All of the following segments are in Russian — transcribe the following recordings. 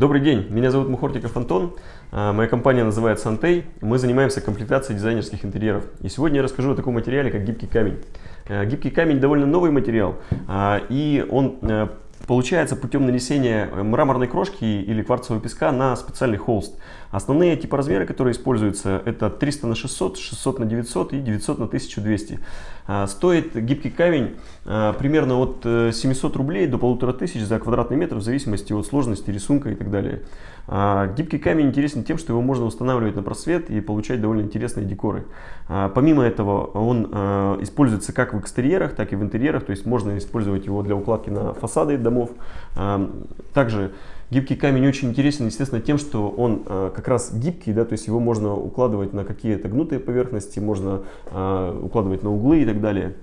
Добрый день, меня зовут Мухортиков Антон, а, моя компания называется Антей, мы занимаемся комплектацией дизайнерских интерьеров. И сегодня я расскажу о таком материале, как гибкий камень. А, гибкий камень довольно новый материал, а, и он получается путем нанесения мраморной крошки или кварцевого песка на специальный холст. Основные типы размеры, которые используются, это 300 на 600, 600 на 900 и 900 на 1200. Стоит гибкий камень примерно от 700 рублей до 1500 за квадратный метр в зависимости от сложности рисунка и так далее. Гибкий камень интересен тем, что его можно устанавливать на просвет и получать довольно интересные декоры. Помимо этого он используется как в экстерьерах, так и в интерьерах, то есть можно использовать его для укладки на фасады домов. Также Гибкий камень очень интересен, естественно, тем, что он э, как раз гибкий, да, то есть его можно укладывать на какие-то гнутые поверхности, можно э, укладывать на углы и так далее.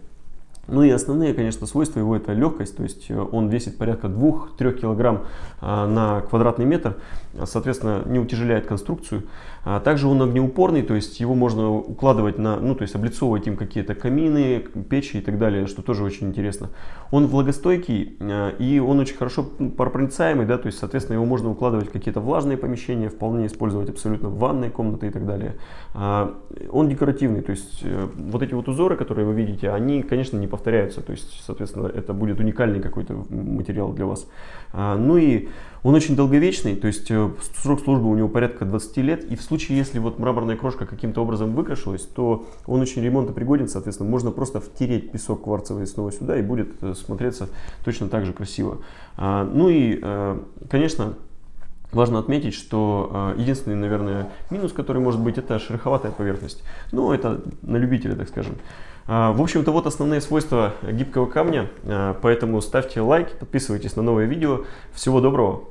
Ну и основные, конечно, свойства его это легкость, то есть э, он весит порядка 2-3 килограмм а, на квадратный метр, соответственно, не утяжеляет конструкцию. А также он огнеупорный, то есть его можно укладывать на, ну то есть облицовывать им какие-то камины, печи и так далее, что тоже очень интересно. Он влагостойкий а, и он очень хорошо паропроницаемый, да, то есть, соответственно, его можно укладывать в какие-то влажные помещения, вполне использовать абсолютно в ванной комнаты и так далее. Он декоративный, то есть э, вот эти вот узоры, которые вы видите, они, конечно, не повторяются. То есть, соответственно, это будет уникальный какой-то материал для вас. А, ну и он очень долговечный, то есть э, срок службы у него порядка 20 лет. И в случае, если вот мраморная крошка каким-то образом выкрашилась, то он очень ремонтопригоден, соответственно, можно просто втереть песок кварцевый снова сюда и будет э, смотреться точно так же красиво. А, ну и, э, конечно, Важно отметить, что э, единственный, наверное, минус, который может быть, это шероховатая поверхность. Ну, это на любителя, так скажем. Э, в общем-то, вот основные свойства гибкого камня. Э, поэтому ставьте лайк, подписывайтесь на новые видео. Всего доброго!